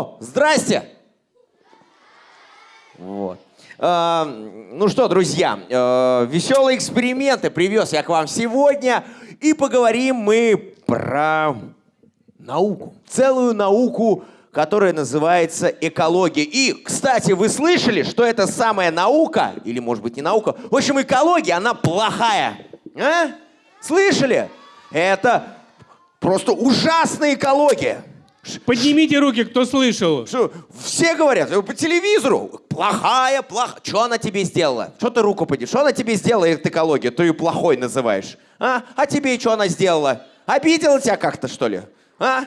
О, здрасте! Вот. А, ну что, друзья, э, веселые эксперименты привез я к вам сегодня. И поговорим мы про науку. Целую науку, которая называется экология. И, кстати, вы слышали, что это самая наука, или, может быть, не наука, в общем, экология, она плохая. А? Слышали? Это просто ужасная экология. Поднимите руки, кто слышал. Что, все говорят, э, по телевизору, плохая, плохая. Что она тебе сделала? Что ты руку поднимешь? Что она тебе сделала, эта экология? Ты ее плохой называешь. А? А тебе что она сделала? Обидела тебя как-то, что ли? А?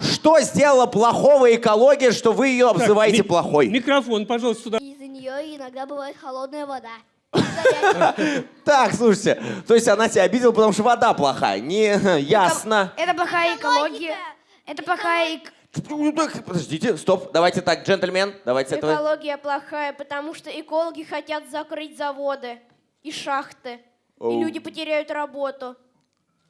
Что сделала плохого экология, что вы ее обзываете ми- плохой? Микрофон, пожалуйста, сюда. Из-за нее иногда бывает холодная вода. Так, слушайте, то есть она тебя обидела, потому что вода плохая. Не, ясно. Это плохая экология. Это плохая эк- Ну, Подождите, стоп, давайте так, джентльмен, давайте с этого. Экология плохая, потому что экологи хотят закрыть заводы и шахты. Оу. И люди потеряют работу.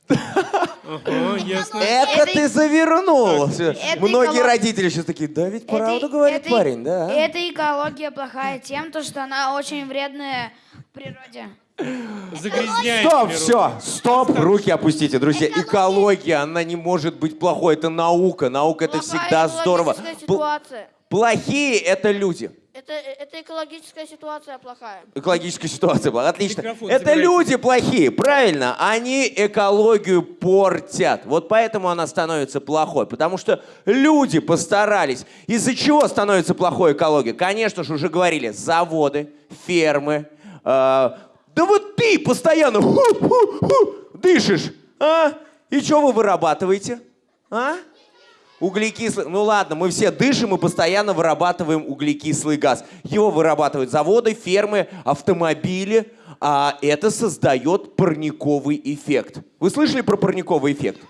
Ага, ясно. Это ты завернул. это Многие родители сейчас такие, да ведь правду Это- говорит это- парень, да. Эта экология плохая тем, то, что она очень вредная природе. Загрязняет Стоп, все, стоп, руки опустите, друзья. Экология, она не может быть плохой, это наука, наука это Плохая всегда здорово. ситуация. Плохие это люди. Это, это экологическая ситуация плохая. Экологическая ситуация была, отлично. Микрофон это забирайте. люди плохие, правильно? Они экологию портят. Вот поэтому она становится плохой. Потому что люди постарались. Из-за чего становится плохой экология? Конечно же, уже говорили, заводы, фермы. э, да вот ты постоянно ху-ху-ху дышишь, а? И что вы вырабатываете? А? Углекислый, ну ладно, мы все дышим и постоянно вырабатываем углекислый газ. Его вырабатывают заводы, фермы, автомобили, а это создает парниковый эффект. Вы слышали про парниковый эффект?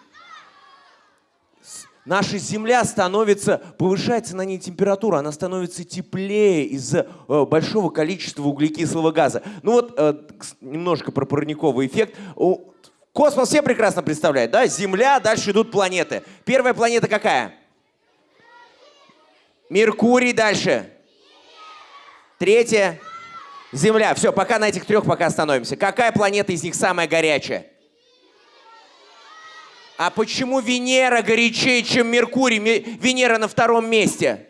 Наша Земля становится, повышается на ней температура, она становится теплее из-за э, большого количества углекислого газа. Ну вот э, немножко про парниковый эффект. Космос все прекрасно представляют, да? Земля, дальше идут планеты. Первая планета какая? Меркурий дальше. Третья. Земля. Все, пока на этих трех пока остановимся. Какая планета из них самая горячая? А почему Венера горячее, чем Меркурий? Ме- Венера на втором месте.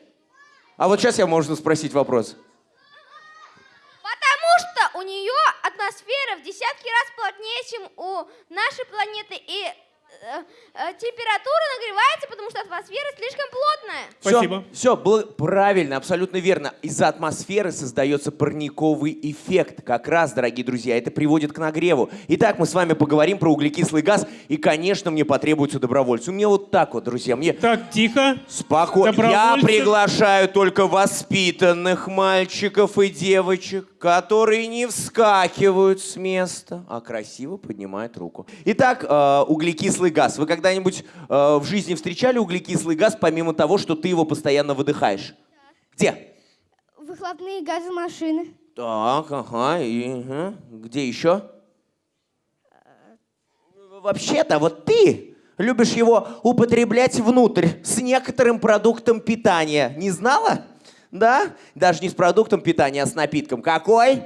А вот сейчас я можно спросить вопрос. Потому что у нее атмосфера в десятки раз плотнее, чем у нашей планеты. И э, температура нагревается, потому что атмосфера слишком плотная. Спасибо. Все, было правильно, абсолютно верно. Из-за атмосферы создается парниковый эффект. Как раз, дорогие друзья, это приводит к нагреву. Итак, мы с вами поговорим про углекислый газ. И, конечно, мне потребуются добровольцы. У меня вот так вот, друзья. Мне Так, тихо. спокойно. Я приглашаю только воспитанных мальчиков и девочек, которые не вскакивают с места, а красиво поднимают руку. Итак, э, углекислый газ. Вы когда-нибудь э, в жизни встречали углекислый газ, помимо того, что ты его постоянно выдыхаешь? Где? Выхлопные газы машины. Так, ага, и ага. где еще? Вообще-то, вот ты любишь его употреблять внутрь с некоторым продуктом питания. Не знала? Да? Даже не с продуктом питания, а с напитком. Какой?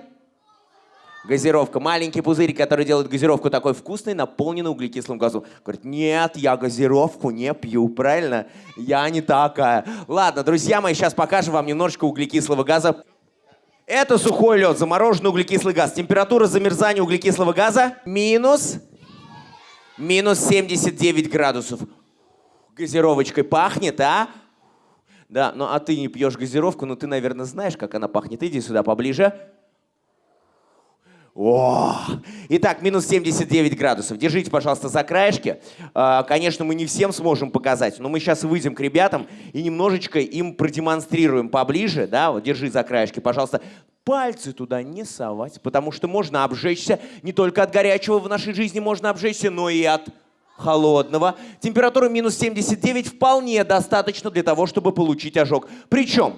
Газировка. Маленький пузырь, который делает газировку такой вкусной, наполненный углекислым газом. Говорит, нет, я газировку не пью, правильно? Я не такая. Ладно, друзья мои, сейчас покажем вам немножечко углекислого газа. Это сухой лед, замороженный углекислый газ. Температура замерзания углекислого газа минус, минус 79 градусов. Газировочкой пахнет, а? Да, ну а ты не пьешь газировку, но ты, наверное, знаешь, как она пахнет. Иди сюда поближе. О! Итак, минус 79 градусов. Держите, пожалуйста, за краешки. А, Конечно, мы не всем сможем показать, но мы сейчас выйдем к ребятам и немножечко им продемонстрируем поближе. Да, вот держи за краешки, пожалуйста. Пальцы туда не совать, потому что можно обжечься. Не только от горячего в нашей жизни можно обжечься, но и от холодного. Температура минус 79 вполне достаточно для того, чтобы получить ожог. Причем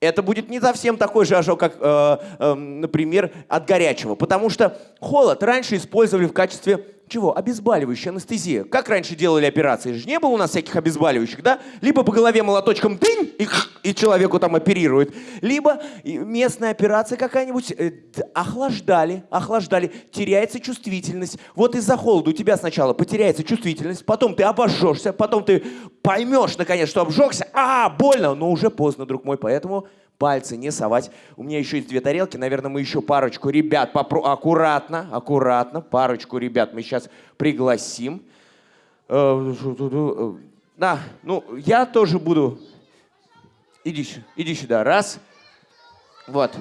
это будет не совсем такой же ожог, как, э, э, например, от горячего. Потому что холод раньше использовали в качестве Чего? Обезболивающая анестезия. Как раньше делали операции? Же не было у нас всяких обезболивающих, да? Либо по голове молоточком дынь, и, и человеку там оперируют. Либо местная операция какая-нибудь. э, охлаждали, охлаждали. Теряется чувствительность. Вот из-за холода у тебя сначала потеряется чувствительность, потом ты обожжешься, потом ты поймешь, наконец, что обжегся. А, больно, но уже поздно, друг мой, поэтому пальцы не совать. У меня еще есть две тарелки, наверное, мы еще парочку ребят, попро- аккуратно, аккуратно, парочку ребят мы сейчас пригласим. Э, э, Да, ну, я тоже буду... Иди, иди сюда, раз. Вот.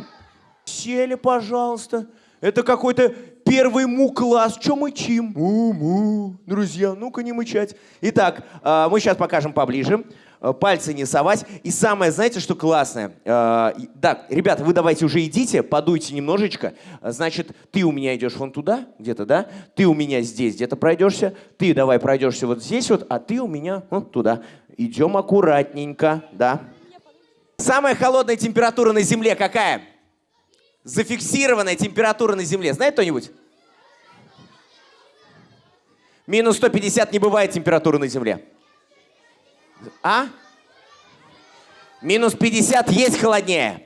Сели, пожалуйста. Это какой-то первый му-класс. Че мычим? Му-му. Друзья, ну-ка не мычать. Итак, э, мы сейчас покажем поближе. Э, Пальцы не совать. И самое, знаете, что классное? Э, и- Да, ребята, вы давайте уже идите, подуйте немножечко. Э, Значит, ты у меня идешь вон туда, где-то, да? Ты у меня здесь где-то пройдешься. Ты давай пройдешься вот здесь вот, а ты у меня вон туда. Идем аккуратненько, да. Самая холодная температура на Земле какая? Зафиксированная температура на Земле. Знает кто-нибудь? Минус 150 не бывает температуры на Земле. А? Минус 50 есть холоднее.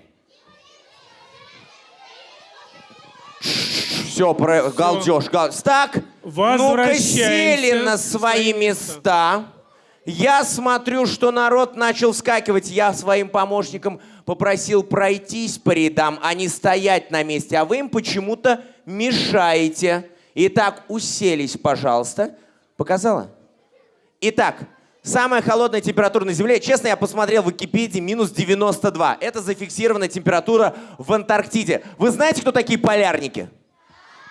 Все, про... галдеж, галдеж. Так, ну-ка сели на свои места. Я смотрю, что народ начал вскакивать. Я своим помощникам попросил пройтись по рядам, а не стоять на месте. А вы им почему-то мешаете. Итак, уселись, пожалуйста. Показала? Итак, самая холодная температура на Земле, честно, я посмотрел в Википедии, минус 92. Это зафиксированная температура в Антарктиде. Вы знаете, кто такие полярники?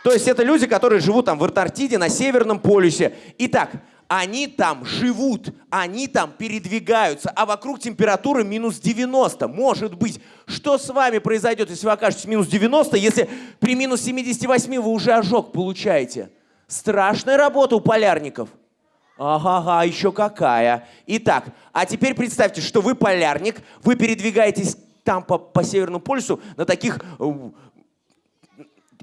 То есть это люди, которые живут там в Антарктиде, на Северном полюсе. Итак, они там живут, они там передвигаются, а вокруг температура минус 90. Может быть, что с вами произойдет, если вы окажетесь минус 90, если при минус 78 вы уже ожог получаете? Страшная работа у полярников. Ага, еще какая. Итак, а теперь представьте, что вы полярник, вы передвигаетесь там по, по Северному полюсу на таких э,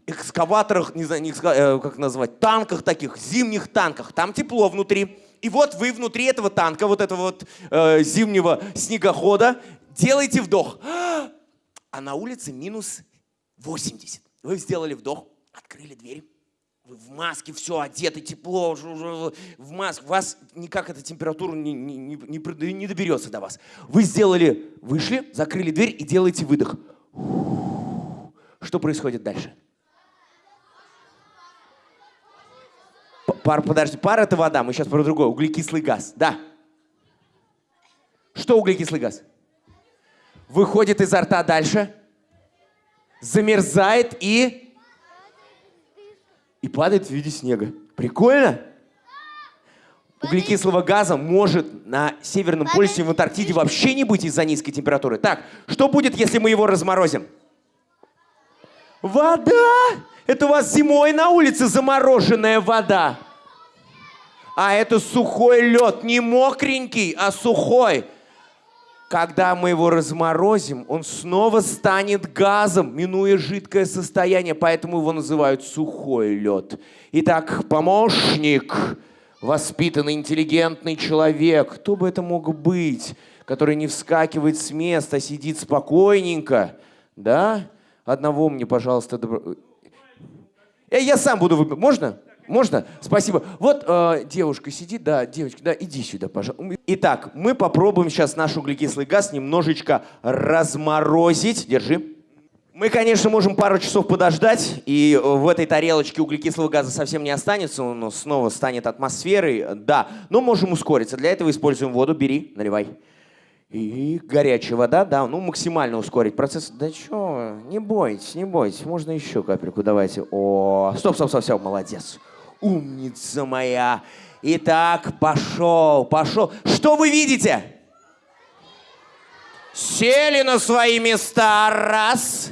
экскаваторах, не знаю, э, как назвать, танках таких, зимних танках. Там тепло внутри. И вот вы внутри этого танка, вот этого вот э, зимнего снегохода, делаете вдох. А на улице минус 80. Вы сделали вдох, открыли дверь. Вы в маске, все одеты, тепло, в маске. Вас никак эта температура не, не, не, не доберется до вас. Вы сделали, вышли, закрыли дверь и делаете выдох. Что происходит дальше? Пар, подожди, пар это вода, мы сейчас про другое. Углекислый газ, да. Что углекислый газ? Выходит изо рта дальше, замерзает и... И падает в виде снега. Прикольно? Углекислого газа может на Северном полюсе и в Антарктиде вообще не быть из-за низкой температуры. Так, что будет, если мы его разморозим? Вода! Это у вас зимой на улице замороженная вода. А это сухой лед, не мокренький, а сухой. Когда мы его разморозим, он снова станет газом, минуя жидкое состояние, поэтому его называют сухой лед. Итак, помощник, воспитанный, интеллигентный человек, кто бы это мог быть, который не вскакивает с места, а сидит спокойненько, да? Одного мне, пожалуйста, добро... Я сам буду выбирать. Можно? Можно? Спасибо. Вот э, девушка сидит, да, девочка, да, иди сюда, пожалуйста. Итак, мы попробуем сейчас наш углекислый газ немножечко разморозить. Держи. Мы, конечно, можем пару часов подождать, и в этой тарелочке углекислого газа совсем не останется, он снова станет атмосферой, да, но можем ускориться. Для этого используем воду, бери, наливай. И горячая вода, да, ну максимально ускорить процесс. Да чё, не бойтесь, не бойтесь, можно еще капельку давайте. О, стоп, стоп, стоп, все, молодец. Умница моя. Итак, пошел, пошел. Что вы видите? Сели на свои места. Раз.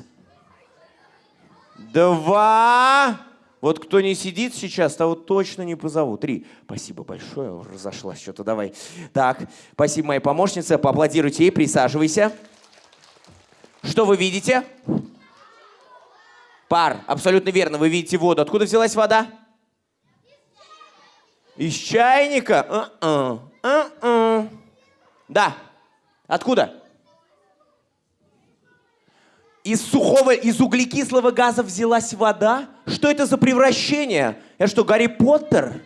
Два. Вот кто не сидит сейчас, того точно не позову. Три. Спасибо большое. Разошлась что-то. Давай. Так, спасибо моей помощнице. Поаплодируйте ей. Присаживайся. Что вы видите? Пар. Абсолютно верно. Вы видите воду. Откуда взялась вода? Из чайника? Да. Откуда? Из сухого, из углекислого газа взялась вода? Что это за превращение? Это что, Гарри Поттер?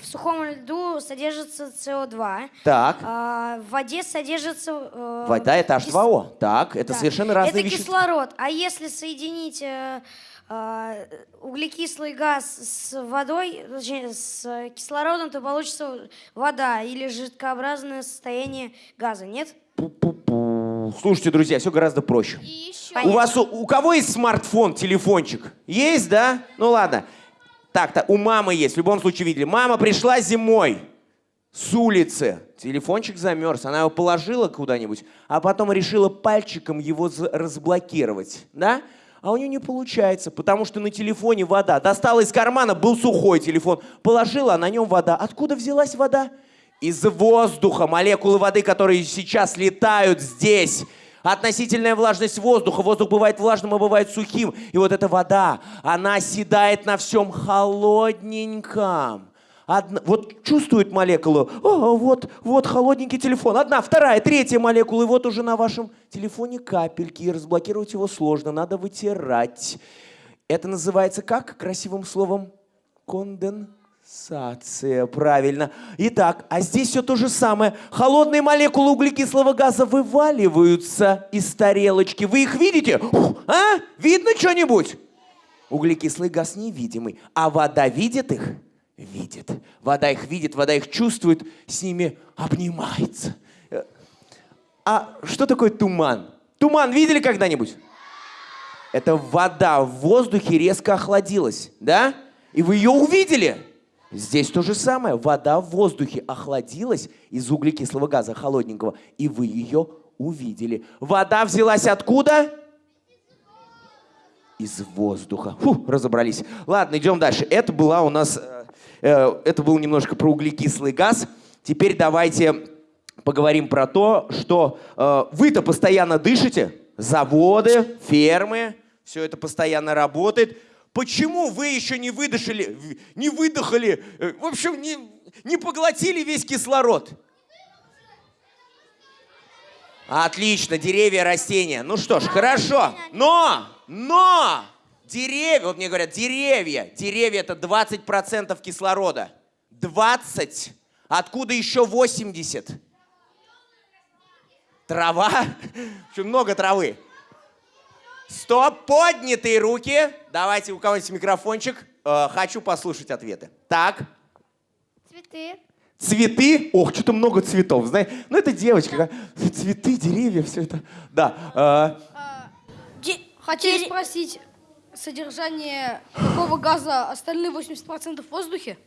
В сухом льду содержится СО2. Так. а, в воде содержится... э, Вода это кис- H2O. Так, это Да. совершенно разные Это вещества. кислород. А если соединить э, углекислый газ с водой, точнее, с э, кислородом, то получится вода или жидкообразное состояние газа, нет? Пу-пу-пу. Слушайте, друзья, все гораздо проще. И еще. У вас у, у кого есть смартфон, телефончик? Есть, да? Ну ладно. Так-то, у мамы есть, в любом случае видели. Мама пришла зимой с улицы. Телефончик замерз, она его положила куда-нибудь, а потом решила пальчиком его разблокировать, да? А у нее не получается, потому что на телефоне вода. Достала из кармана, был сухой телефон, положила, а на нем вода. Откуда взялась вода? Из воздуха. Молекулы воды, которые сейчас летают здесь. Относительная влажность воздуха. Воздух бывает влажным, а бывает сухим. И вот эта вода, она оседает на всем холодненьком. Одна- вот чувствует молекулу, «О, вот, вот холодненький телефон. Одна, вторая, третья молекула, и вот уже на вашем телефоне капельки. И разблокировать его сложно, надо вытирать. Это называется как красивым словом? Конденсация, правильно. Итак, а здесь все то же самое. Холодные молекулы углекислого газа вываливаются из тарелочки. Вы их видите? А? Видно что-нибудь? Углекислый газ невидимый. А вода видит их? Видит. Вода их видит, вода их чувствует, с ними обнимается. А что такое туман? Туман видели когда-нибудь? Это вода в воздухе резко охладилась, да? И вы ее увидели. Здесь то же самое. Вода в воздухе охладилась из углекислого газа холодненького, и вы ее увидели. Вода взялась откуда? Из воздуха. Фу, разобрались. Ладно, идем дальше. Это была у нас, э, это был немножко про углекислый газ. Теперь давайте поговорим про то, что э, вы-то постоянно дышите. Заводы, фермы, все это постоянно работает. Почему вы еще не выдышали, не выдохали, э, в общем, не, не поглотили весь кислород? Отлично, деревья, растения. Ну что ж, хорошо. Но, но, деревья, вот мне говорят, деревья, деревья это 20% кислорода. 20. Откуда еще 80? Трава? Очень много травы. Стоп, поднятые руки. Давайте у кого-нибудь микрофончик. Э, хочу послушать ответы. Так, Цветы. цветы. Ох, что-то много цветов, знаешь. Ну, это девочка. Цветы, деревья, все это. Да. э, Хотели спросить содержание какого газа остальные 80% в воздухе?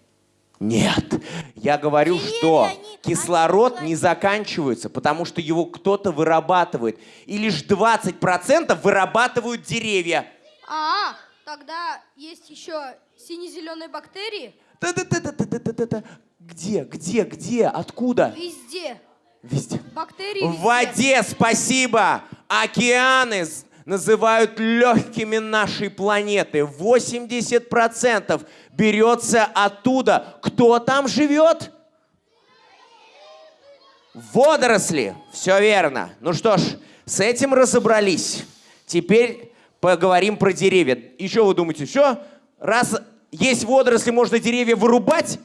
Нет, я говорю, Деревья, что они- кислород они не заканчивается, потому что его кто-то вырабатывает. И лишь 20% вырабатывают деревья. А, тогда есть еще сине-зеленые бактерии Та-та-та-та-та-та-та. Где, где, где, откуда? везде. Везде. Бактерии В везде. воде, спасибо. Океаны называют легкими нашей планеты. 80% берется оттуда. Кто там живет? Водоросли. Все верно. Ну что ж, с этим разобрались. Теперь поговорим про деревья. Что вы думаете, что? Раз есть водоросли, можно деревья вырубать?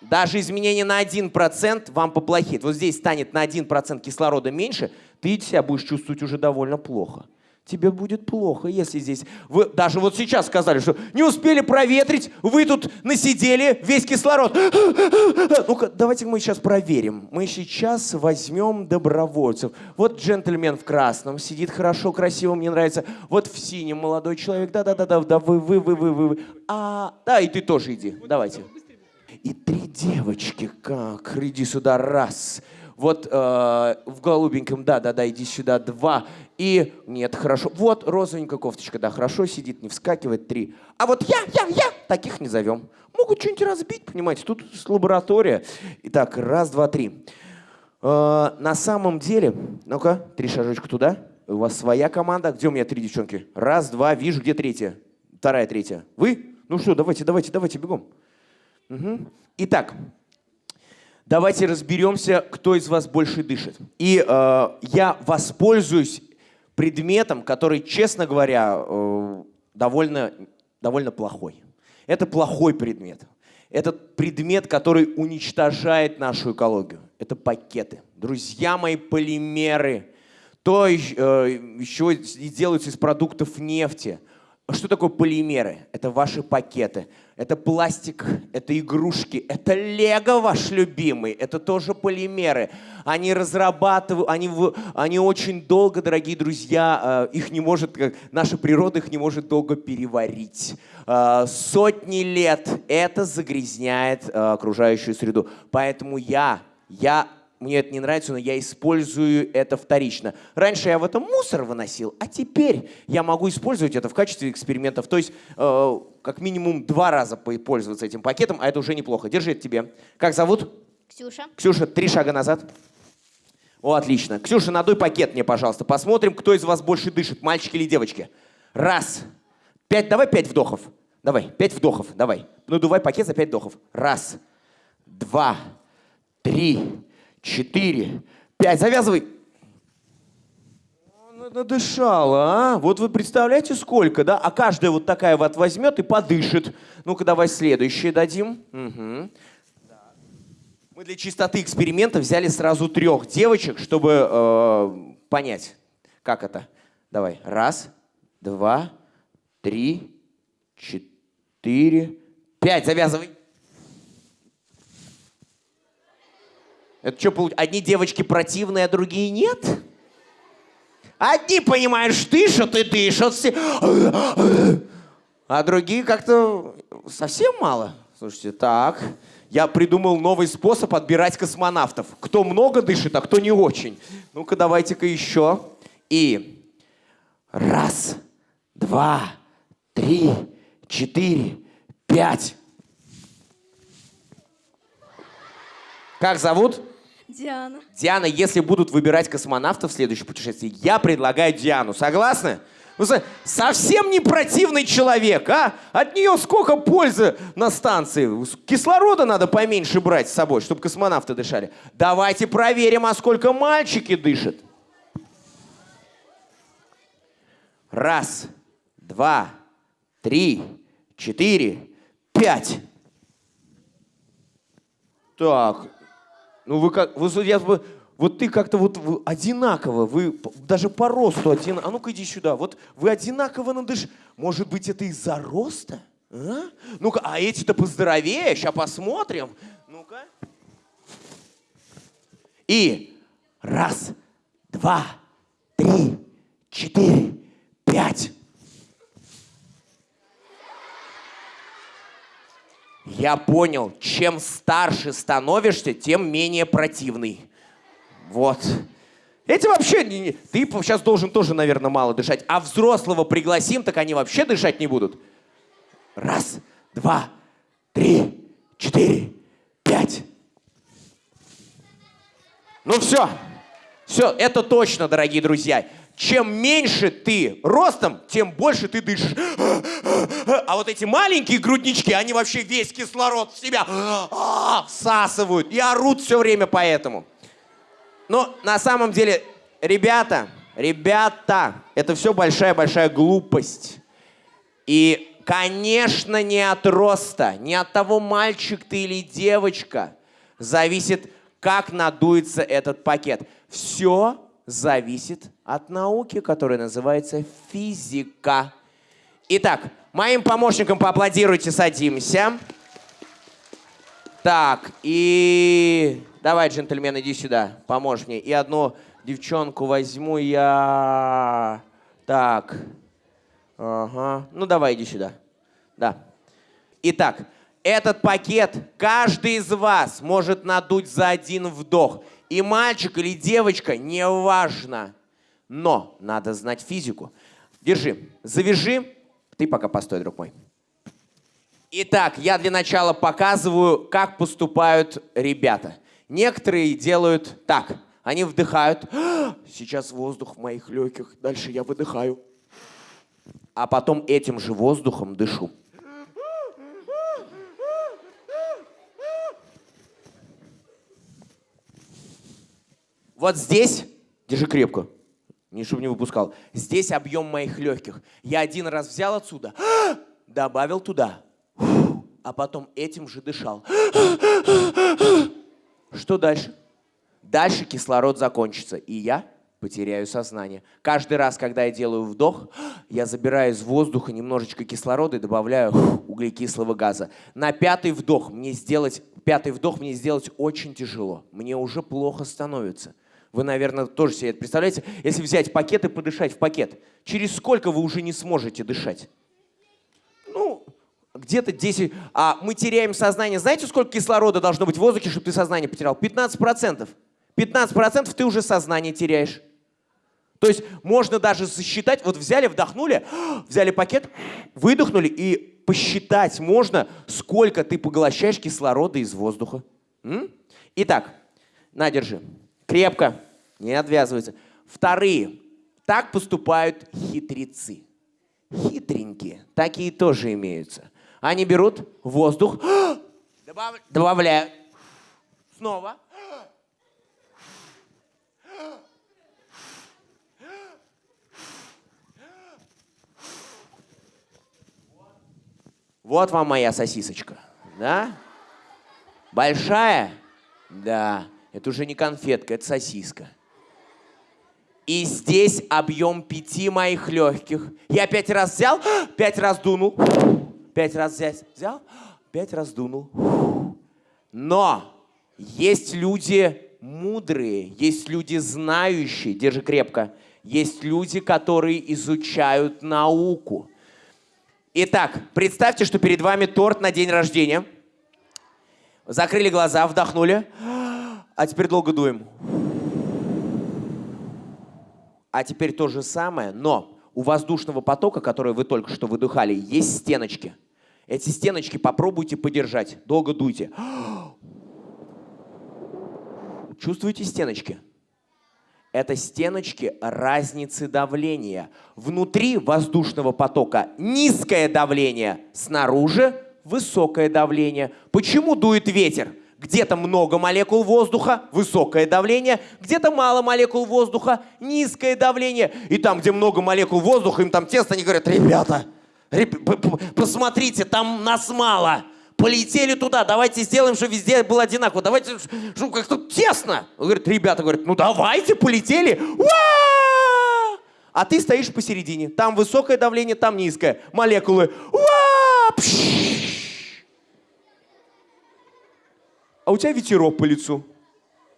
Даже изменение на 1% вам поплохеет. Вот здесь станет на 1% кислорода меньше, ты себя будешь чувствовать уже довольно плохо. Тебе будет плохо, если здесь... Вы даже вот сейчас сказали, что не успели проветрить, вы тут насидели, весь кислород. Ну-ка, давайте мы сейчас проверим. Мы сейчас возьмем добровольцев. Вот джентльмен в красном сидит хорошо, красиво, мне нравится. Вот в синем молодой человек. Да-да-да, да, вы, вы, вы, вы, вы. А, да, и ты тоже иди. Давайте. И три девочки, как, иди сюда, раз. Вот э, в голубеньком, да-да-да, иди сюда, два. И, нет, хорошо. Вот розовенькая кофточка, да, хорошо сидит, не вскакивает, три. А вот я, я, я, таких не зовем. Могут что-нибудь разбить, понимаете, тут лаборатория. Итак, раз, два, три. Э, на самом деле, ну-ка, три шажочка туда. У вас своя команда. Где у меня три девчонки? Раз, два, вижу, где третья? Вторая, третья. Вы? Ну что, давайте, давайте, давайте, бегом. Мгм. Итак, давайте разберемся, кто из вас больше дышит. И э, я воспользуюсь предметом, который, честно говоря, э, довольно, довольно плохой. Это плохой предмет. Это предмет, который уничтожает нашу экологию. Это пакеты. Друзья мои, полимеры. То, э, еще делаются из продуктов нефти. Что такое полимеры? Это ваши пакеты. Это пластик, это игрушки, это лего ваш любимый, это тоже полимеры. Они разрабатывают, они, они очень долго, дорогие друзья, э, их не может, как- наша природа их не может долго переварить. Э, Сотни лет это загрязняет э, окружающую среду. Поэтому я, я мне это не нравится, но я использую это вторично. Раньше я в этом мусор выносил, а теперь я могу использовать это в качестве экспериментов. То есть э, как минимум два раза пользоваться этим пакетом, а это уже неплохо. Держи это тебе. Как зовут? Ксюша. Ксюша, три шага назад. О, отлично. Ксюша, надуй пакет мне, пожалуйста. Посмотрим, кто из вас больше дышит, мальчики или девочки. Раз. Пять, давай пять вдохов. Давай, пять вдохов, давай. Надувай пакет за пять вдохов. Раз, два, три, четыре, пять. Завязывай. Надышала, а? Вот вы представляете, сколько, да? А каждая вот такая вот возьмет и подышит. Ну-ка, давай следующее дадим. Мгм. Мы для чистоты эксперимента взяли сразу трех девочек, чтобы э, понять, как это. Давай. Раз, два, три, четыре, пять. Завязывай. Это что, одни девочки противные, а другие нет? Одни, понимаешь, дышат и дышат все. А другие как-то совсем мало. Слушайте, так. Я придумал новый способ отбирать космонавтов. Кто много дышит, а кто не очень. Ну-ка, давайте-ка еще. И раз, два, три, четыре, пять. Как зовут? Диана. Диана, если будут выбирать космонавтов в следующем путешествии, я предлагаю Диану. Согласны? Ну, со- совсем не противный человек, а? От нее сколько пользы на станции. Кислорода надо поменьше брать с собой, чтобы космонавты дышали. Давайте проверим, а сколько мальчики дышат. Раз, два, три, четыре, пять. Так, ну вы как, вы, я вот ты как-то вот вы одинаково, вы даже по росту одинаково. А ну-ка иди сюда. Вот вы одинаково надыш. Может быть, это из-за роста? А? Ну-ка, а эти-то поздоровее, сейчас посмотрим. Ну-ка. И раз, два, три, четыре, пять. Я понял, чем старше становишься, тем менее противный. Вот. Эти вообще... не- Ты сейчас должен тоже, наверное, мало дышать. А взрослого пригласим, так они вообще дышать не будут. Раз, два, три, четыре, пять. Ну все. Все, это точно, дорогие друзья. Чем меньше ты ростом, тем больше ты дышишь. А вот эти маленькие груднички, они вообще весь кислород в себя всасывают и орут все время поэтому. Но на самом деле, ребята, ребята, это все большая-большая глупость. И, конечно, не от роста, не от того, мальчик ты или девочка, зависит, как надуется этот пакет. Все зависит от науки, которая называется физика. Итак, моим помощникам поаплодируйте, садимся. Так, и давай, джентльмен, иди сюда, поможешь мне. И одну девчонку возьму я. Так. Ага. Ну давай, иди сюда. Да. Итак, этот пакет каждый из вас может надуть за один вдох. И мальчик или девочка, неважно. Но надо знать физику. Держи, завяжи. Ты пока постой, друг мой. Итак, я для начала показываю, как поступают ребята. Некоторые делают так. Они вдыхают. Сейчас воздух в моих легких. Дальше я выдыхаю. А потом этим же воздухом дышу. Вот здесь, держи крепко, не чтобы не выпускал. Здесь объем моих легких. Я один раз взял отсюда, добавил туда, а потом этим же дышал. Что дальше? Дальше кислород закончится, и я потеряю сознание. Каждый раз, когда я делаю вдох, я забираю из воздуха немножечко кислорода и добавляю углекислого газа. На пятый вдох мне сделать, пятый вдох мне сделать очень тяжело. Мне уже плохо становится. Вы, наверное, тоже себе это представляете. Если взять пакет и подышать в пакет, через сколько вы уже не сможете дышать? Ну, где-то 10. А мы теряем сознание. Знаете, сколько кислорода должно быть в воздухе, чтобы ты сознание потерял? 15%. 15% ты уже сознание теряешь. То есть можно даже засчитать, вот взяли, вдохнули, взяли пакет, выдохнули, и посчитать можно, сколько ты поглощаешь кислорода из воздуха. Итак, на, держи. Крепко, не отвязывается. Вторые. Так поступают хитрецы. Хитренькие. Такие тоже имеются. Они берут воздух, добав- добавляют. Снова. Вот вам моя сосисочка. Да? Большая? Да. Это уже не конфетка, это сосиска. И здесь объем пяти моих легких. Я пять раз взял, пять раз дунул, пять раз взял, пять раз дунул. Но есть люди мудрые, есть люди знающие, держи крепко, есть люди, которые изучают науку. Итак, представьте, что перед вами торт на день рождения. Закрыли глаза, вдохнули. А теперь долго дуем. А теперь то же самое, но у воздушного потока, который вы только что выдыхали, есть стеночки. Эти стеночки попробуйте подержать. Долго дуйте. Чувствуете стеночки? Это стеночки разницы давления. Внутри воздушного потока низкое давление, снаружи высокое давление. Почему дует ветер? Где-то много молекул воздуха, высокое давление, где-то мало молекул воздуха, низкое давление. И там, где много молекул воздуха, им там тесно, они говорят, ребята, реб- п- п- посмотрите, там нас мало. Полетели туда, давайте сделаем, чтобы везде было одинаково. Давайте, чтобы как-то тесно. Он говорит, ребята говорят, ну давайте, полетели. А ты стоишь посередине. Там высокое давление, там низкое. Молекулы. Уа! Пш! А у тебя ветерок по лицу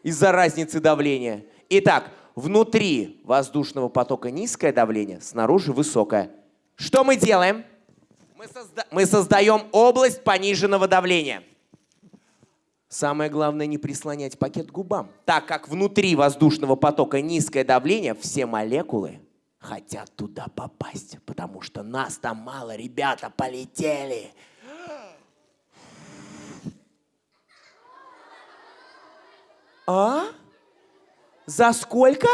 из-за разницы давления. Итак, внутри воздушного потока низкое давление, снаружи высокое. Что мы делаем? Мы, созда- мы создаем область пониженного давления. Самое главное не прислонять пакет к губам. Так как внутри воздушного потока низкое давление, все молекулы хотят туда попасть, потому что нас там мало, ребята, полетели. А? За сколько?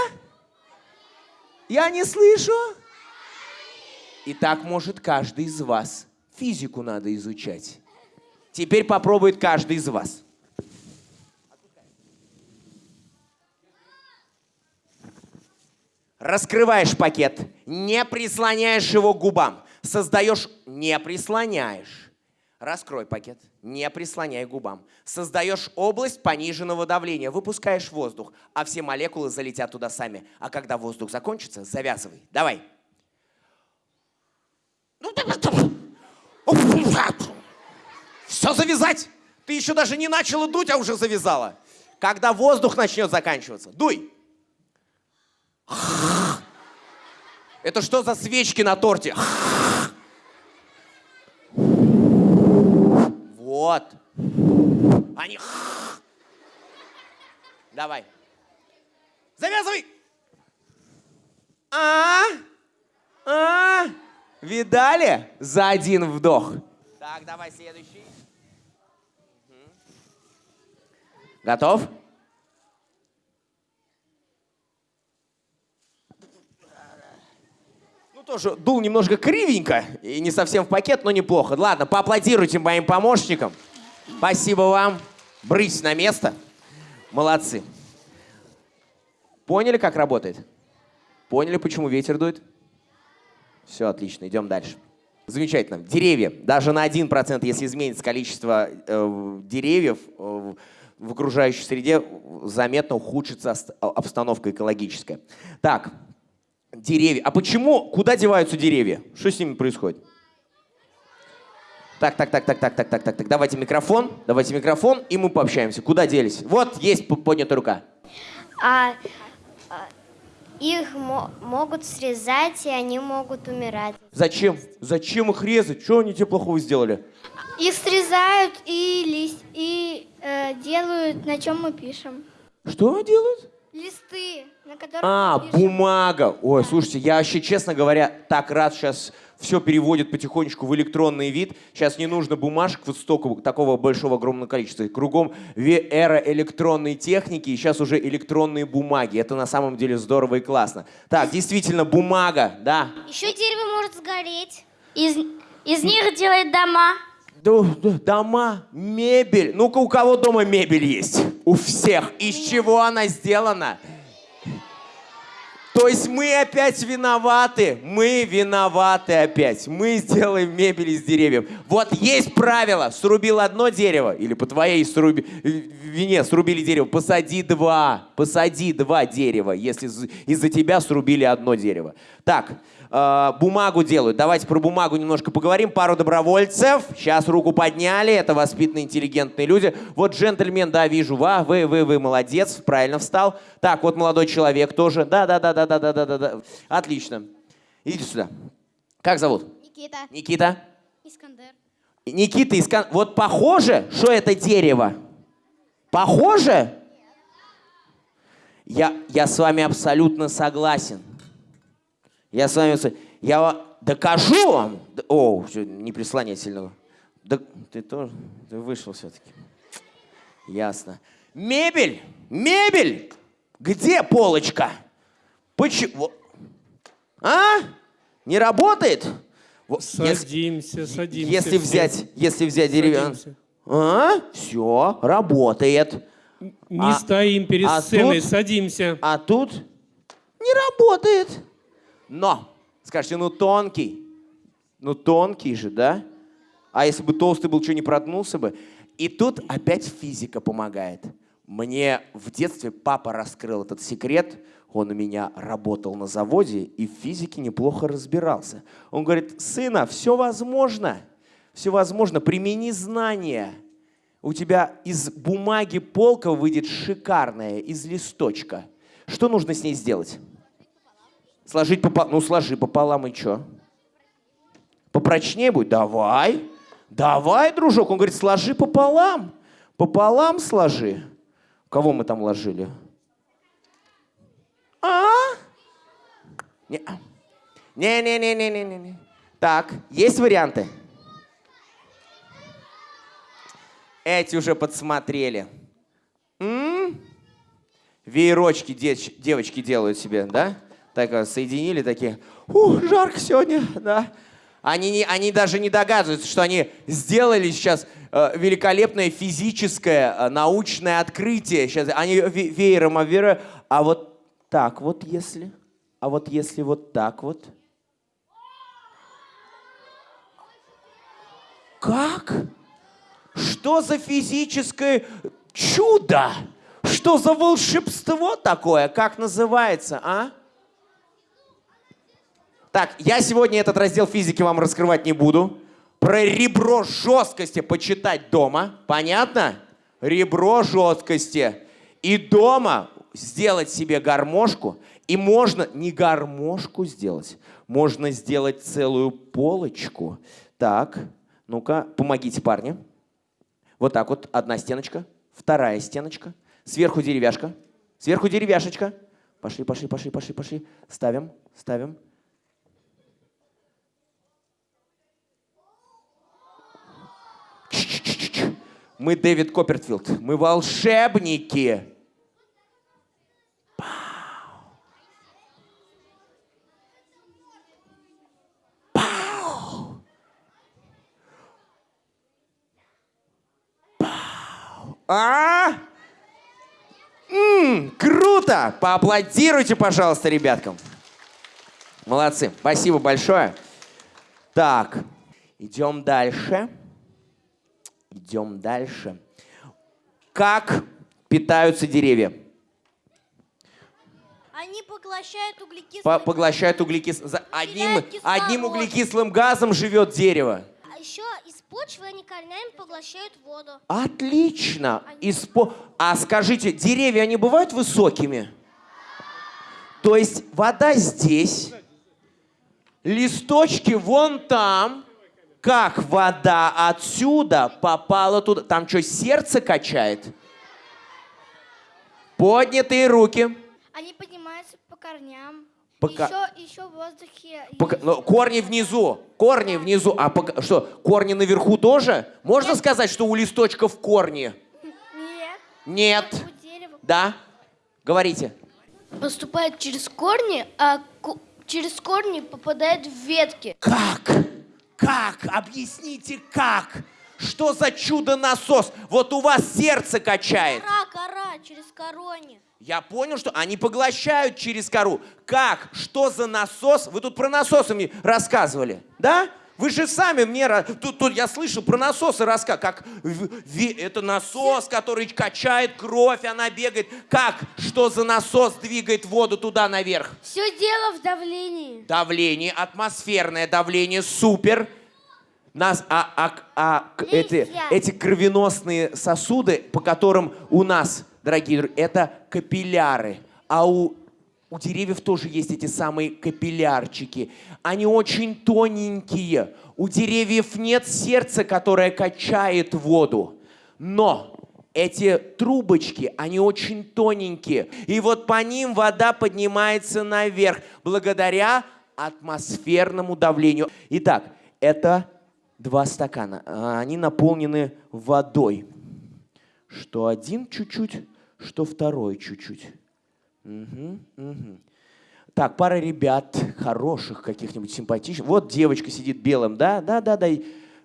Я не слышу. И так может каждый из вас. Физику надо изучать. Теперь попробует каждый из вас. Раскрываешь пакет, не прислоняешь его к губам. Создаешь, не прислоняешь. Раскрой пакет, не прислоняй губам. Создаешь область пониженного давления, выпускаешь воздух, а все молекулы залетят туда сами. А когда воздух закончится, завязывай. Давай. Все завязать. Ты еще даже не начала дуть, а уже завязала. Когда воздух начнет заканчиваться, дуй. Это что за свечки на торте? Вот. Они... Давай. Завязывай. А? А? Видали? За один вдох. Так, давай следующий. Готов? Тоже дул немножко кривенько и не совсем в пакет, но неплохо. Ладно, поаплодируйте моим помощникам. Спасибо вам. Брысь на место. Молодцы. Поняли, как работает? Поняли, почему ветер дует? Все отлично, идем дальше. Замечательно. Деревья. Даже на 1%, если изменится количество э, деревьев э, в окружающей среде, заметно ухудшится обстановка экологическая. Так, деревья. А почему, куда деваются деревья? Что с ними происходит? Так, так, так, так, так, так, так, так, так. Давайте микрофон, давайте микрофон, и мы пообщаемся. Куда делись? Вот есть поднятая рука. А, а, их мо- могут срезать, и они могут умирать. Зачем? Зачем их резать? Что они тебе плохого сделали? Их срезают и лист и э, делают, на чем мы пишем. Что они делают? Листы, на которых А, мы пишем. бумага. Ой, слушайте, я вообще, честно говоря, так рад сейчас все переводят потихонечку в электронный вид. Сейчас не нужно бумажек вот столько, такого большого огромного количества. Кругом эра электронной техники, и сейчас уже электронные бумаги. Это на самом деле здорово и классно. Так, действительно, бумага, да. Еще дерево может сгореть. Из, из них делают дома. Дома, мебель. Ну-ка, у кого дома мебель есть? У всех. Из чего она сделана? То есть мы опять виноваты. Мы виноваты опять. Мы сделаем мебель из деревьев. Вот есть правило. Срубил одно дерево, или по твоей сруби... вине срубили дерево, посади два. Посади два дерева, если из-за тебя срубили одно дерево. Так, э, бумагу делают. Давайте про бумагу немножко поговорим. Пару добровольцев. Сейчас руку подняли. Это воспитанные, интеллигентные люди. Вот джентльмен, да, вижу. Ва, вы, вы, вы, молодец. Правильно встал. Так, вот молодой человек тоже. Да, да, да, да, да, да, да, да. Отлично. Идите сюда. Как зовут? Никита. Никита? Искандер. Никита Искандер. Вот похоже, что это дерево? Похоже? Я, я с вами абсолютно согласен. Я с вами... Я докажу вам. О, не прислонять сильно. Да, ты тоже... Ты вышел все-таки. Ясно. Мебель! Мебель! Где полочка? Почему? А? Не работает? Вот, если- Садимся, садимся. если все. взять, если взять деревянный... Садимся. А? Все, работает. Не А- стоим перед а сценой, тут- садимся. А тут не работает. Но, скажете, ну тонкий. Ну тонкий же, да? А если бы толстый был, что не проткнулся бы? И тут опять физика помогает. Мне в детстве папа раскрыл этот секрет. Он у меня работал на заводе и в физике неплохо разбирался. Он говорит, сына, все возможно. Все возможно. Примени знания. У тебя из бумаги полка выйдет шикарная, из листочка. Что нужно с ней сделать? Сложить пополам. Ну, сложи пополам и что? Попрочнее будет? Давай. Давай, дружок. Он говорит, сложи пополам. Пополам сложи. Кого мы там ложили? А? Не. Не-не-не-не-не-не. Так, есть варианты? Эти уже подсмотрели. М? Веерочки девочки делают себе, да? Так э, соединили такие. Ух, жарко сегодня, да. Они, не, они даже не догадываются, что они сделали сейчас э, великолепное физическое, э, научное открытие. Сейчас они ве- веером обвирают. А вот так вот если, а вот если вот так вот. Как? Что за физическое чудо? Что за волшебство такое? Как называется, а? Так, я сегодня этот раздел физики вам раскрывать не буду. Про ребро жесткости почитать дома. Понятно? Ребро жесткости. И дома сделать себе гармошку. И можно не гармошку сделать, можно сделать целую полочку. Так, ну-ка, помогите, парни. Вот так вот, одна стеночка, вторая стеночка, сверху деревяшка, сверху деревяшечка. Пошли, пошли, пошли, пошли, пошли. Ставим, ставим. Мы Дэвид Коппертфилд, мы волшебники. А? М, круто! круто! Поаплодируйте, пожалуйста, ребяткам. Молодцы. Спасибо большое. Так, идем дальше. Идем дальше. Как питаются деревья? Они поглощают углекислый По- поглощают углекислый... за- Одним, одним углекислым газом живет дерево. А еще из почвы они корнями поглощают воду. Отлично. Из по- А скажите, деревья, они бывают высокими? То есть вода здесь, листочки вон там. Как вода отсюда попала туда? Там что, сердце качает? Поднятые руки. Они поднимаются по корням. Пока- Еще, еще в воздухе. Пока- ну, корни внизу, корни внизу. А пока- что, корни наверху тоже? Можно сказать, что у листочков корни? Нет. Нет. У дерева. Да? Говорите. Поступает через корни, а через корни попадает в ветки. Как? Как? Объясните, как? Что за чудо-насос? Вот у вас сердце качает. Кора, кора, через корони. Я понял, что они поглощают через кору. Как? Что за насос? Вы тут про насосы мне рассказывали, да? Вы же сами мне... Тут, тут я слышал про насосы рассказ. Как это насос, который качает кровь, она бегает. Как? Что за насос двигает воду туда наверх? Все дело в давлении. Давление, атмосферное давление, супер. Нас, а, а, а, эти, эти кровеносные сосуды, по которым у нас, дорогие друзья, это капилляры. А у, у деревьев тоже есть эти самые капиллярчики. Они очень тоненькие. У деревьев нет сердца, которое качает воду. Но эти трубочки, они очень тоненькие. И вот по ним вода поднимается наверх благодаря атмосферному давлению. Итак, это два стакана. А, Они наполнены водой. Что один чуть-чуть, что второй чуть-чуть. Мгм, мгм. Так, пара ребят хороших, каких-нибудь симпатичных. Вот девочка сидит белым, да, да, да, да.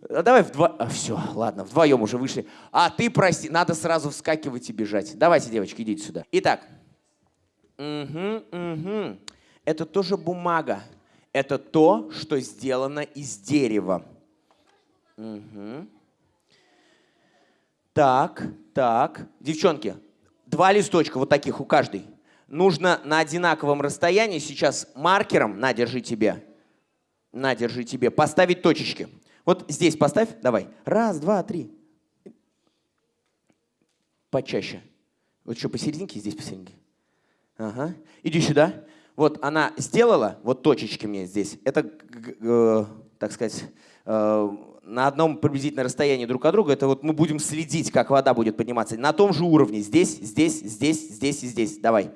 а Давай вдвоем. все, ладно, вдвоем уже вышли. А ты прости, надо сразу вскакивать и бежать. Давайте, девочки, идите сюда. Итак, Мгм, мгм. это тоже бумага. Это то, что сделано из дерева. Мгм. Так, так. Девчонки, два листочка вот таких у каждой. Нужно на одинаковом расстоянии сейчас маркером, на, держи тебе, на, держи тебе, поставить точечки. Вот здесь поставь, давай. Раз, два, три. Почаще. Вот что, посерединке, здесь посерединке. Ага. Иди сюда. Вот она сделала, вот точечки мне здесь. Это, э, так сказать, э, на одном приблизительно расстоянии друг от друга. Это вот мы будем следить, как вода будет подниматься. На том же уровне. Здесь, здесь, здесь, здесь и здесь. Давай.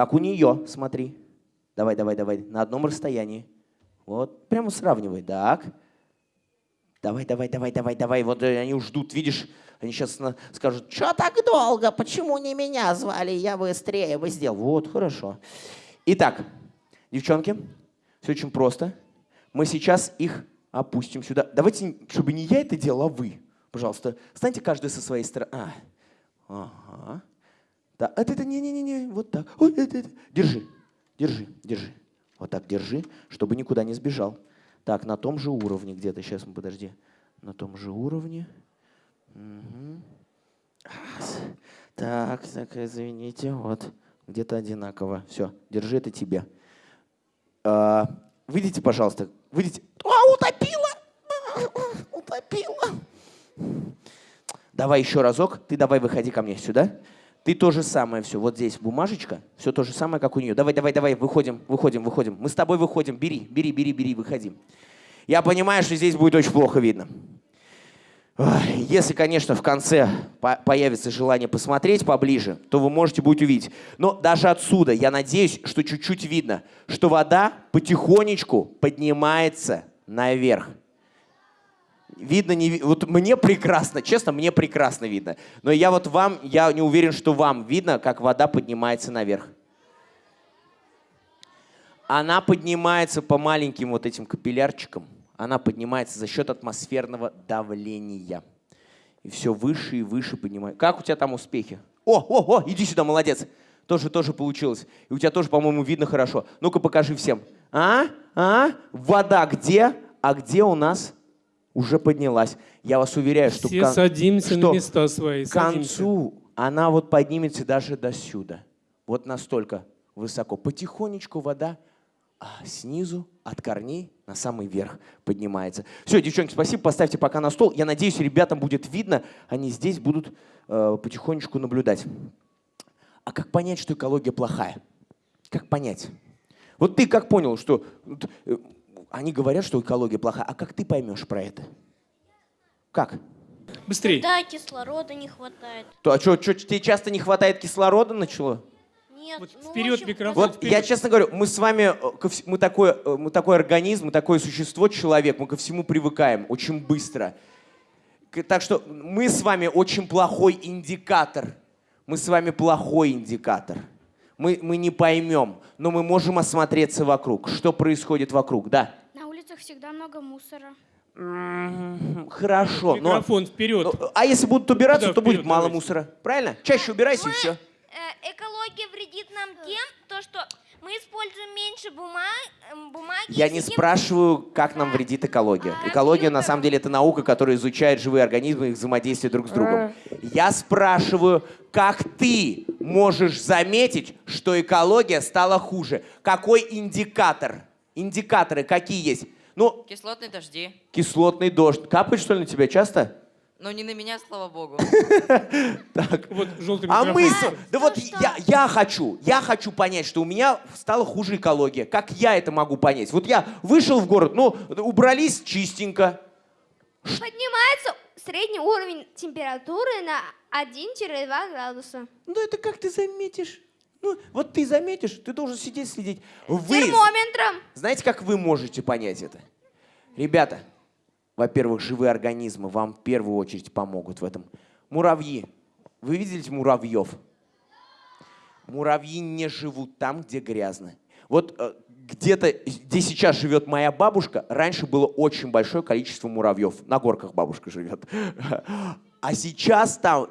Как у нее, смотри. Давай, давай, давай. На одном расстоянии. Вот. Прямо сравнивай. Так. Давай, давай, давай, давай, давай. Вот э, они ждут, видишь, они сейчас скажут, что так долго, почему не меня звали, я быстрее бы сделал. Вот, хорошо. Итак, девчонки, все очень просто. Мы сейчас их опустим сюда. Давайте, чтобы не я это делал, а вы. Пожалуйста, станьте каждый со своей стороны. А, ага. Да, это, это, не-не-не, вот так. Ой, это, это. Держи, держи, держи. Вот так держи, чтобы никуда не сбежал. Так, на том же уровне где-то. Сейчас, подожди. На том же уровне. Ас. Так, так, извините, вот. Где-то одинаково. Все, держи это тебе. А, выйдите, пожалуйста. Выйдите. А, утопила! Утопила! Давай еще разок. Ты давай выходи ко мне сюда. Ты то же самое все. Вот здесь бумажечка. Все то же самое, как у нее. Давай, давай, давай. Выходим, выходим, выходим. Мы с тобой выходим. Бери, бери, бери, бери, выходи. Я понимаю, что здесь будет очень плохо видно. Если, конечно, в конце по- появится желание посмотреть поближе, то вы можете будет увидеть. Но даже отсюда я надеюсь, что чуть-чуть видно, что вода потихонечку поднимается наверх. Видно, не ви- вот мне прекрасно, честно, мне прекрасно видно. Но я вот вам, я не уверен, что вам видно, как вода поднимается наверх. Она поднимается по маленьким вот этим капиллярчикам. Она поднимается за счет атмосферного давления. И все выше и выше поднимается. Как у тебя там успехи? О, о, о, иди сюда, молодец. Тоже, тоже получилось. И у тебя тоже, по-моему, видно хорошо. Ну-ка, покажи всем. А? А? Вода где? А где у нас уже поднялась? Я вас уверяю, что, Все кон- садимся что на места свои. к садимся. концу она вот поднимется даже до сюда. Вот настолько высоко. Потихонечку вода а снизу от корней на самый верх поднимается. Все, девчонки, спасибо. Поставьте пока на стол. Я надеюсь, ребятам будет видно. Они здесь будут э, потихонечку наблюдать. А как понять, что экология плохая? Как понять? Вот ты как понял, что э, они говорят, что экология плохая, а как ты поймешь про это? Как? Быстрей. Да, кислорода не хватает. То, а что, тебе часто не хватает кислорода начало? Нет, Вот ну, вперед в общем, микрофон. Вот я честно говорю, мы с вами, э, мы такой, э, мы такой организм, мы такое существо, человек, мы ко всему привыкаем очень быстро. Так что мы с вами очень плохой индикатор. Мы с вами плохой индикатор. Мы, мы не поймем, но мы можем осмотреться вокруг. Что происходит вокруг, да? Всегда много мусора. Хорошо, но... Микрофон вперед. но- А если будут убираться, Туда, то будет вперед, мало давайте. мусора. Правильно? Чаще убирайся и все. Э, экология вредит нам тем, то, что мы используем меньше бума- эм, бумаги. Я не сидим- спрашиваю, как нам вредит экология. Экология, на самом деле, это наука, которая изучает живые организмы и их взаимодействие друг с другом. Я спрашиваю, как ты можешь заметить, что экология стала хуже? Какой индикатор? Индикаторы какие есть? Ну, Кислотные дожди. кислотный дождь. Капает, что ли, на тебя часто? Но не на меня, слава богу. Вот желтый А мы... Да вот я, я хочу, я хочу понять, что у меня стала хуже экология. Как я это могу понять? Вот я вышел в город, ну, убрались чистенько. Поднимается средний уровень температуры на 1-2 градуса. Ну, это как ты заметишь? Ну, вот ты заметишь, ты должен сидеть, следить. Вы, Термометром. знаете, как вы можете понять это? Ребята, во-первых, живые организмы вам в первую очередь помогут в этом. Муравьи. Вы видели муравьев? Муравьи не живут там, где грязно. Вот э, где-то, где сейчас живет моя бабушка, раньше было очень большое количество муравьев. На горках бабушка живет. А сейчас там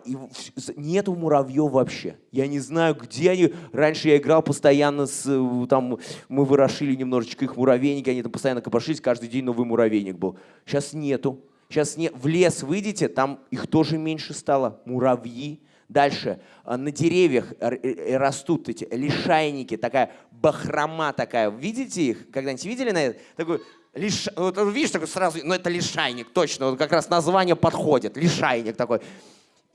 нету муравьев вообще. Я не знаю, где они. Раньше я играл постоянно с... э, Там, мы ворошили немножечко их муравейники, они там постоянно копошились, каждый день новый муравейник был. Сейчас нету. Сейчас не... В лес выйдете, там их тоже меньше стало. Муравьи. Дальше. а, На деревьях э, растут эти лишайники, такая бахрома такая. Видите их? Когда-нибудь видели на это? Такой лиш... вот, видишь, такой сразу, ну это лишайник, точно, вот как раз название подходит, лишайник такой.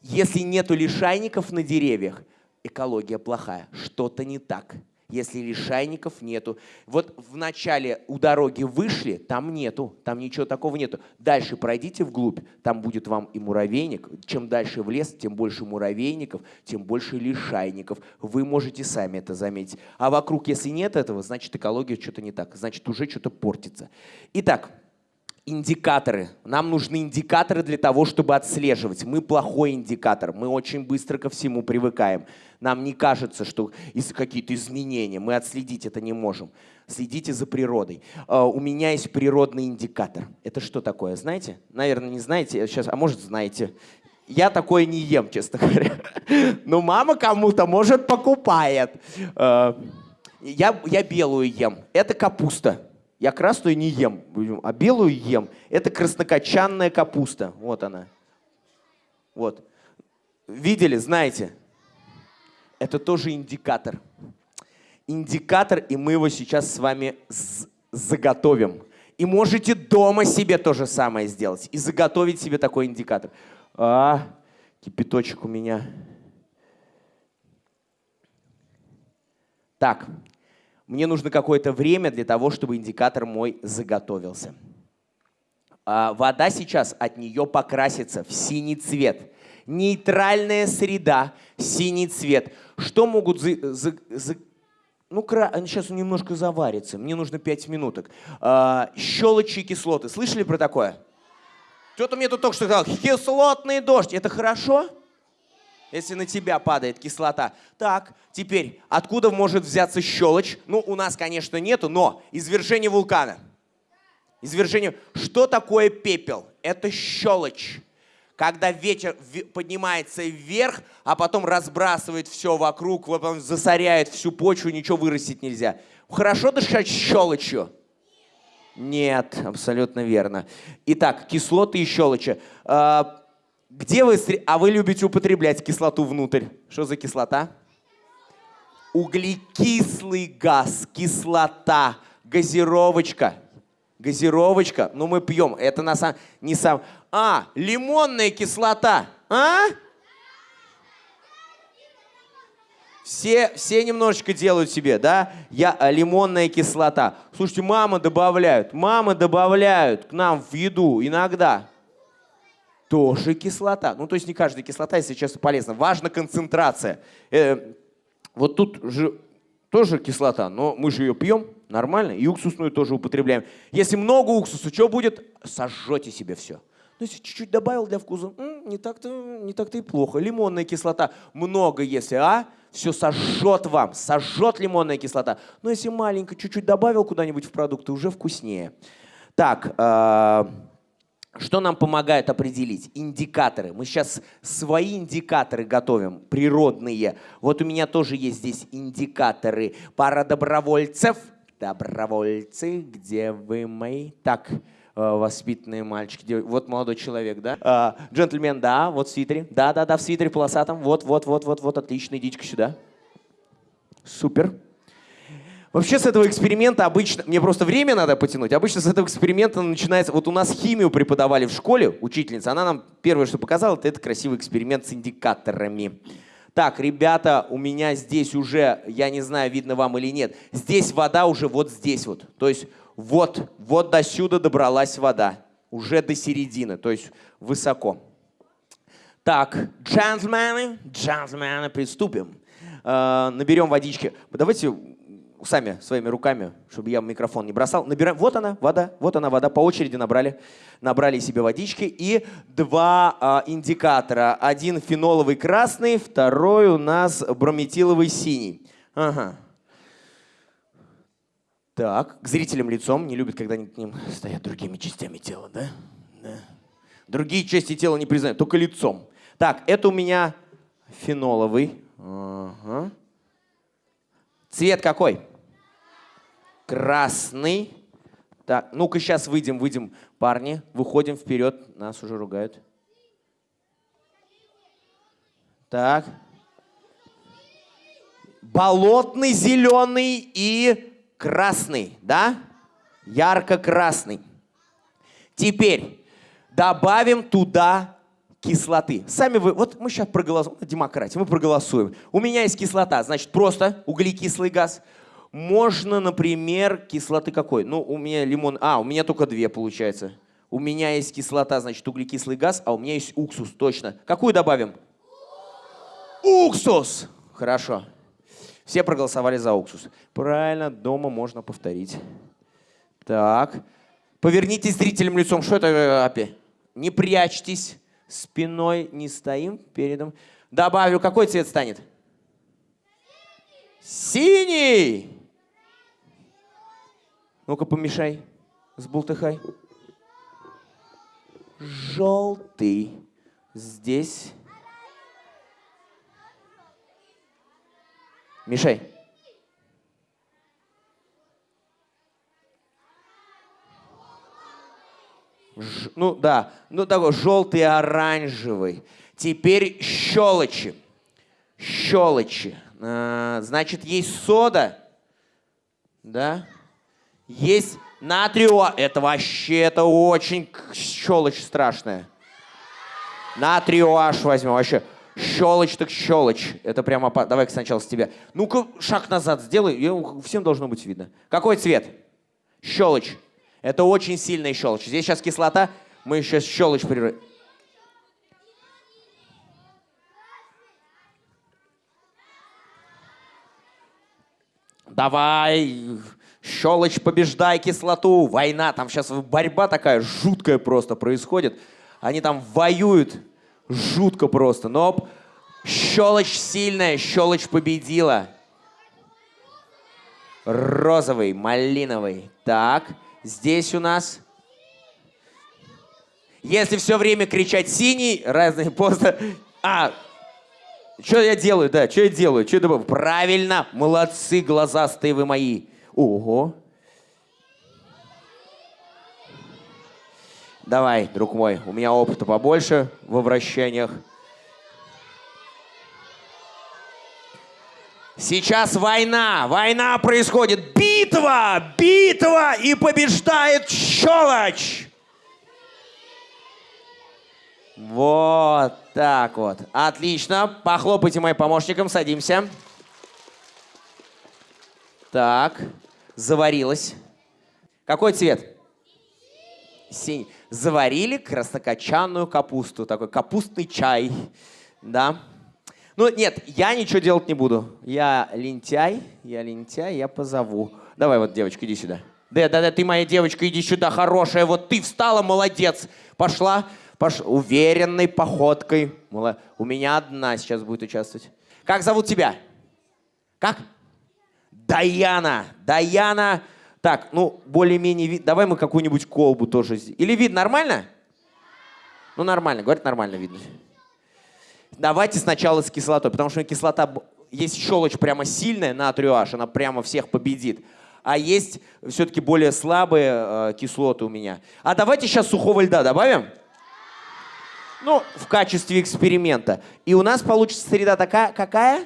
Если нету лишайников на деревьях, экология плохая, что-то не так. Если лишайников нету. Вот в начале у дороги вышли, там нету, там ничего такого нету. Дальше пройдите вглубь, там будет вам и муравейник. Чем дальше в лес, тем больше муравейников, тем больше лишайников. Вы можете сами это заметить. А вокруг, если нет этого, значит экология что-то не так, значит уже что-то портится. Итак, Индикаторы. Нам нужны индикаторы для того, чтобы отслеживать. Мы плохой индикатор. Мы очень быстро ко всему привыкаем. Нам не кажется, что из какие-то изменения. Мы отследить это не можем. Следите за природой. А, У меня есть природный индикатор. Это что такое, знаете? Наверное, не знаете. Сейчас, а может, знаете. Я такое не ем, честно говоря. Но мама кому-то, может, покупает. А, Я, я белую ем. Это капуста. Я красную не ем, а белую ем. Это краснокочанная капуста. Вот она. Вот. Видели, знаете? Это тоже индикатор. Индикатор, и мы его сейчас с вами заготовим. И можете дома себе то же самое сделать. И заготовить себе такой индикатор. А, кипяточек у меня. Так, мне нужно какое-то время для того, чтобы индикатор мой заготовился. А, вода сейчас от нее покрасится в синий цвет. Нейтральная среда, синий цвет. Что могут... За, за- за- ну, кра... сейчас он немножко заварится. Мне нужно 5 минуток. А, щелочи кислоты. Слышали про такое? Кто-то мне тут только что сказал, кислотный дождь. Это хорошо? если на тебя падает кислота. Так, теперь, откуда может взяться щелочь? Ну, у нас, конечно, нету, но извержение вулкана. Извержение. Что такое пепел? Это щелочь. Когда ветер ве- поднимается вверх, а потом разбрасывает все вокруг, вот засоряет всю почву, ничего вырастить нельзя. Хорошо дышать щелочью? Нет, абсолютно верно. Итак, кислоты и щелочи. А, где вы... А вы любите употреблять кислоту внутрь? Что за кислота? Углекислый газ, кислота, газировочка. Газировочка, ну мы пьем, это на самом... Не сам... А, лимонная кислота, а? Все, все немножечко делают себе, да? Я, а, лимонная кислота. Слушайте, мамы добавляют, мамы добавляют к нам в еду иногда. Тоже кислота. Ну, то есть не каждая кислота, если честно, полезна. Важна концентрация. Э, вот тут же тоже кислота, но мы же ее пьем нормально, и уксусную тоже употребляем. Если много уксуса, что будет? Сожжете себе все. Ну, если чуть-чуть добавил для вкуса, не так-то не так-то и плохо. Лимонная кислота много, если, а? Все сожжет вам, сожжет лимонная кислота. Но если маленько, чуть-чуть добавил куда-нибудь в продукты, уже вкуснее. Так, э, что нам помогает определить? Индикаторы. Мы сейчас свои индикаторы готовим, природные. Вот у меня тоже есть здесь индикаторы. Пара добровольцев. Добровольцы, где вы мои? Так, э, воспитанные мальчики. Вот молодой человек, да? А, джентльмен, да, вот в свитере. Да, да, да, в свитере полосатом. Вот, вот, вот, вот, вот, отлично, идите-ка сюда. Супер. Вообще с этого эксперимента обычно, мне просто время надо потянуть, обычно с этого эксперимента начинается, вот у нас химию преподавали в школе, учительница, она нам первое, что показала, это красивый эксперимент с индикаторами. Так, ребята, у меня здесь уже, я не знаю, видно вам или нет, здесь вода уже вот здесь вот. То есть вот, вот до сюда добралась вода, уже до середины, то есть высоко. Так, джентльмены, джентльмены, приступим. Э, наберем водички. Давайте сами своими руками, чтобы я микрофон не бросал. Набираем. Вот она, вода. Вот она, вода. По очереди набрали. Набрали себе водички. И два а, индикатора. Один феноловый красный, второй у нас брометиловый синий. Ага. Так, к зрителям лицом. Не любят, когда они к ним стоят другими частями тела, да? Да. Другие части тела не признают, только лицом. Так, это у меня феноловый. Ага. Цвет какой? Красный. Так, ну-ка сейчас выйдем, выйдем, парни. Выходим вперед. Нас уже ругают. Так. Болотный, зеленый и красный, да? Ярко-красный. Теперь добавим туда кислоты. Сами вы, вот мы сейчас проголосуем, демократия, мы проголосуем. У меня есть кислота, значит просто углекислый газ. Можно, например, кислоты какой? Ну, у меня лимон, а, у меня только две получается. У меня есть кислота, значит углекислый газ, а у меня есть уксус, точно. Какую добавим? Уксус! Хорошо. Все проголосовали за уксус. Правильно, дома можно повторить. Так. Повернитесь зрителям лицом. Что это э, опять? Не прячьтесь. Спиной не стоим передом. Добавлю. Какой цвет станет? Синий! Ну-ка, помешай. Сбултыхай. Желтый. Здесь. Мешай. Ж- ну да, ну такой желтый оранжевый. Теперь щелочи. Щелочи. А, значит, есть сода. Да? Есть натрио. Это вообще, это очень щелочь страшная. Натрио аж возьмем. Вообще, щелочь так щелочь. Это прямо... опа- Давай-ка сначала с тебя. Ну-ка, шаг назад сделай. Всем должно быть видно. Какой цвет? Щелочь. Это очень сильная щелочь. Здесь сейчас кислота. Мы сейчас щелочь прерываем. Давай, щелочь, побеждай кислоту. Война, там сейчас борьба такая жуткая просто происходит. Они там воюют жутко просто. Но щелочь сильная, щелочь победила. Розовый, малиновый. Так, здесь у нас... Если все время кричать синий, разные просто... А, что я делаю, да, что я делаю? Что я добавляю? Правильно, молодцы, глазастые вы мои. Ого. Давай, друг мой, у меня опыта побольше в вращениях. Сейчас война, война происходит, битва, битва, и побеждает щелочь. Вот так вот. Отлично. Похлопайте моим помощникам, садимся. Так, заварилась. Какой цвет? Синий. Заварили краснокочанную капусту. Такой капустный чай. Да. Ну, нет, я ничего делать не буду. Я лентяй, я лентяй, я позову. Давай вот, девочка, иди сюда. Да, да, да, ты моя девочка, иди сюда, хорошая. Вот ты встала, молодец. Пошла, пош... уверенной походкой. У меня одна сейчас будет участвовать. Как зовут тебя? Как? Даяна. Даяна. Так, ну, более-менее вид. Давай мы какую-нибудь колбу тоже. Или вид нормально? Ну, нормально. Говорит, нормально видно. Давайте сначала с кислотой, потому что кислота, есть щелочь прямо сильная, натрию H, она прямо всех победит. А есть все-таки более слабые э, кислоты у меня. А давайте сейчас сухого льда добавим. Ну, в качестве эксперимента. И у нас получится среда такая, какая?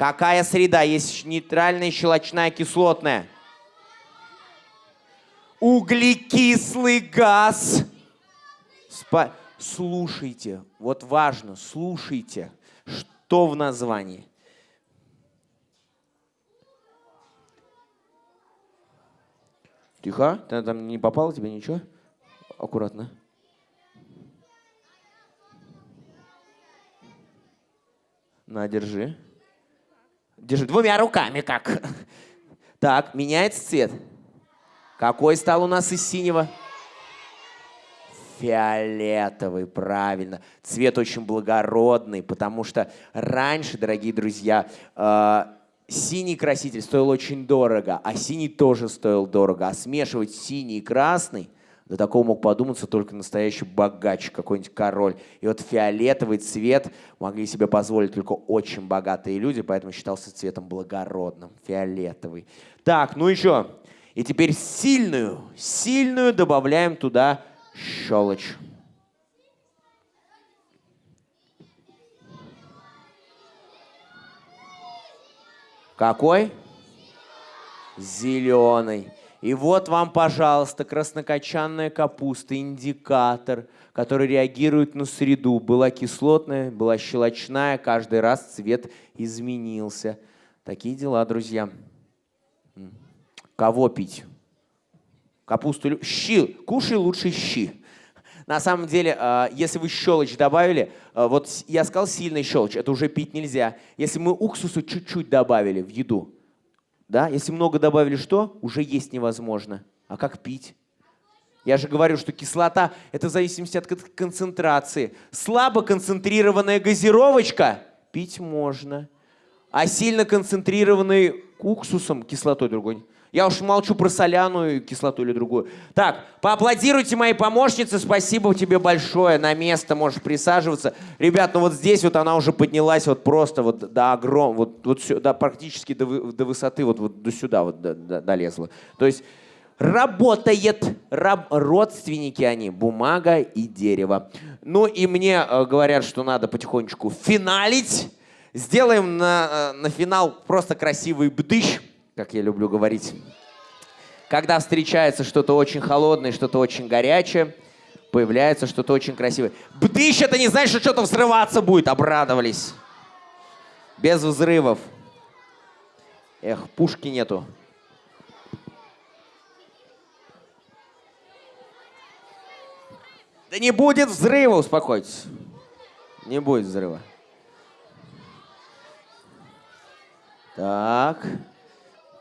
Какая среда? Есть нейтральная, щелочная, кислотная. Углекислый газ. Спа- Слушайте, вот важно, слушайте, что в названии. Тихо, ты там не попало тебе ничего? Аккуратно. На, держи. Держи двумя руками как. Так, меняется цвет. Какой стал у нас из синего? Фиолетовый, правильно. Цвет очень благородный, потому что раньше, дорогие друзья, э, синий краситель стоил очень дорого, а синий тоже стоил дорого. А смешивать синий и красный, до такого мог подуматься только настоящий богач, какой-нибудь король. И вот фиолетовый цвет могли себе позволить только очень богатые люди, поэтому считался цветом благородным. Фиолетовый. Так, ну еще. И теперь сильную, сильную добавляем туда щелочь. Какой? Зеленый. И вот вам, пожалуйста, краснокочанная капуста, индикатор, который реагирует на среду. Была кислотная, была щелочная, каждый раз цвет изменился. Такие дела, друзья. Кого пить? Капусту, щи, кушай лучше щи. На самом деле, э, если вы щелочь добавили, э, вот я сказал сильный щелочь, это уже пить нельзя. Если мы уксусу чуть-чуть добавили в еду, да, если много добавили что, уже есть невозможно. А как пить? Я же говорю, что кислота – это в зависимости от кон- концентрации. Слабо концентрированная газировочка пить можно. А сильно концентрированный уксусом, кислотой другой. Я уж молчу про соляную кислоту или другую. Так, поаплодируйте моей помощнице. Спасибо тебе большое. На место можешь присаживаться. Ребят, ну вот здесь вот она уже поднялась вот просто вот до огром, вот, вот сюда, практически до, до высоты, вот, вот до сюда вот до- до- долезла. То есть работает. Раб- родственники они, бумага и дерево. Ну и мне э, говорят, что надо потихонечку финалить. Сделаем на, э, на финал просто красивый бдыщ, как я люблю говорить. Когда встречается что-то очень холодное, что-то очень горячее, появляется что-то очень красивое. Бдыщ это не значит, что что-то взрываться будет. Обрадовались. Без взрывов. Эх, пушки нету. Да не будет взрыва, успокойтесь. Не будет взрыва. Так.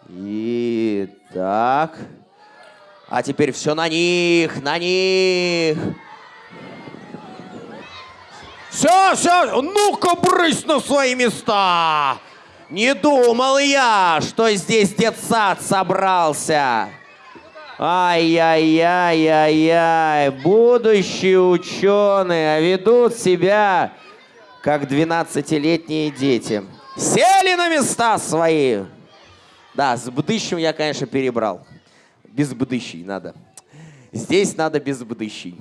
И так. А теперь все на них, на них. Все, все, ну-ка брысь на свои места. Не думал я, что здесь детсад собрался. Ай-яй-яй-яй-яй, будущие ученые а ведут себя как 12-летние дети. Сели на места свои. Да, с бдыщем я, конечно, перебрал. Без бдыщей надо. Здесь надо без бдыщей.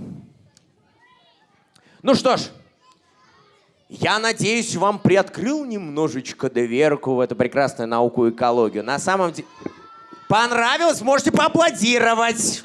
Ну что ж, я надеюсь, вам приоткрыл немножечко доверку в эту прекрасную науку экологию. На самом деле... Понравилось? Можете поаплодировать.